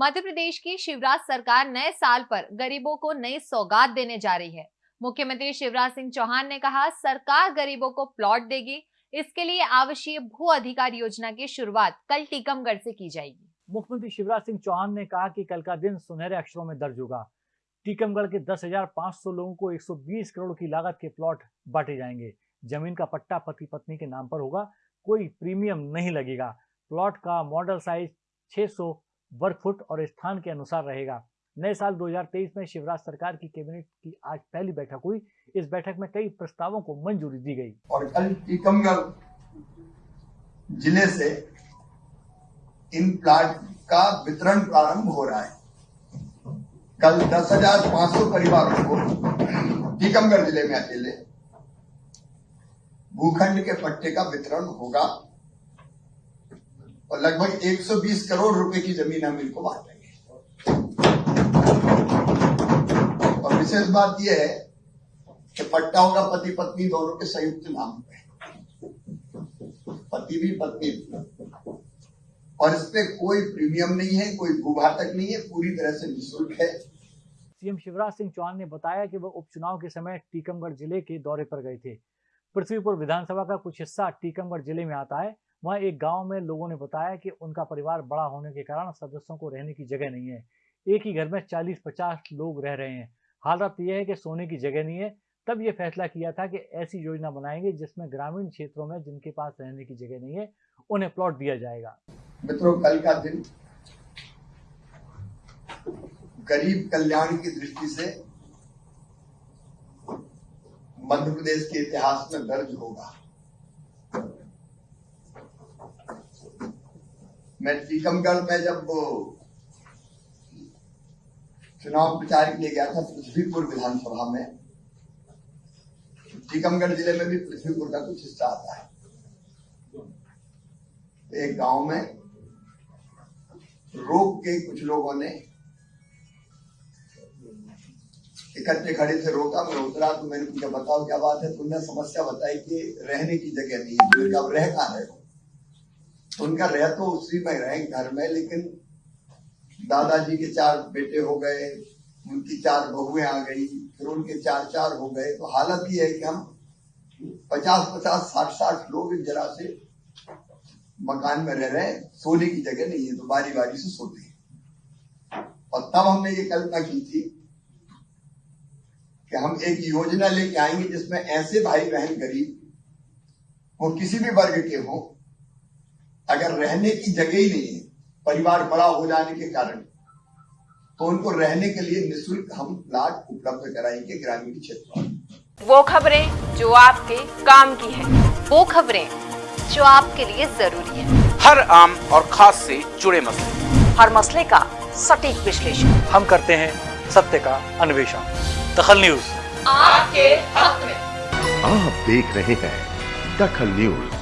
मध्य प्रदेश की शिवराज सरकार नए साल पर गरीबों को नई सौगात देने जा रही है। मुख्यमंत्री शिवराज सिंह चौहान ने कहा सरकार गरीबों को प्लॉट देगी इसके लिए आवश्यक भू अधिकार योजना की शुरुआत कल टीकमगढ़ से की जाएगी। मुख्यमंत्री शिवराज सिंह चौहान ने कहा कि कल का दिन सुनहरे अक्षरों में दर्ज होगा। टीकमगढ़ के 10,500 लोगों को 120 करोड़ की लागत के प्लॉट बांटे जाएँगे। ज़मीन का पट्टा पति पत्नी के नाम पर होगा कोई प्रीमियम नहीं लगेगा। प्लॉट का मॉडल साइज़ 600 वर्ग फुट और स्थान के अनुसार रहेगा। नए साल 2023 में शिवराज सरकार की कैबिनेट की आज पहली बैठक हुई। इस बैठक में कई प्रस्तावों को मंजूरी दी गई। और कल टीकमगढ़ ज़िले से इन प्लाट का वितरण प्रारंभ हो रहा है। कल 10,500 परिवारों को टीकमगढ़ ज़िले में अकेले भूखंड के पट्टे का वितरण होगा। और लगभग 120 करोड़ रुपए की ज़मीन हम इनको बांटेंगे और विशेष बात यह है कि पट्टा होगा पति पत्नी दोनों के संयुक्त नाम पे पति भी, पत्नी भी। और इस पे कोई प्रीमियम नहीं है, कोई भूभाटक नहीं है, पूरी तरह से निःशुल्क है। सीएम शिवराज सिंह चौहान ने बताया कि वह उपचुनाव के समय टीकमगढ़ ज़िले के दौरे पर गए थे। पृथ्वीपुर विधानसभा का कुछ हिस्सा टीकमगढ़ ज़िले में आता है वहाँ एक गाँव में लोगों ने बताया कि उनका परिवार बड़ा होने के कारण सदस्यों को रहने की जगह नहीं है। एक ही घर में 40-50 लोग रह रहे हैं। हालत यह है कि सोने की जगह नहीं है। तब ये फैसला किया था कि ऐसी योजना बनाएँगे जिसमें ग्रामीण क्षेत्रों में जिनके पास रहने की जगह नहीं है, उन्हें प्लॉट दिया जाएगा। मित्रों, कल का दिन गरीब कल्याण की दृष्टि से मध्य प्रदेश के इतिहास में दर्ज होगा। मैं टीकमगढ़ में जब चुनाव प्रचार के लिए गया था पृथ्वीपुर विधानसभा में, टीकमगढ़ ज़िले में भी पृथ्वीपुर का कुछ हिस्सा आता है। एक गाँव में रोक के कुछ लोगों ने इकट्ठे खड़े थे रोका। मैं उतरा तो मैंने पूछा बताओ क्या बात है? तुमने समस्या बताई कि रहने की जगह नहीं है। अब कहाँ रहे तो उनका रह तो उसी में रहे घर में, लेकिन दादाजी के चार बेटे हो गए, उनकी चार बहुएँ आ गई, फिर उनके चार चार हो गए। तो हालत ये है कि हम पचास पचास, साठ साठ लोग जरा जरा से मकान में रह रहे हैं, सोने की जगह नहीं है तो बारी बारी से सोते हैं। और तब हमने ये कल्पना की थी कि हम एक योजना लेके आएँगे जिसमें ऐसे भाई बहन गरीब वो किसी भी वर्ग के हो अगर रहने की जगह ही नहीं है परिवार बड़ा हो जाने के कारण तो उनको रहने के लिए निशुल्क हम प्लाट उपलब्ध कराएँगे ग्रामीण क्षेत्रों में। वो खबरें जो आपके काम की है। वो खबरें जो आपके लिए ज़रूरी है। हर आम और खास से जुड़े मसले। हर मसले का सटीक विश्लेषण। हम करते हैं सत्य का अन्वेषण। दखल न्यूज़। आपके हक में। आप देख रहे हैं दखल न्यूज़।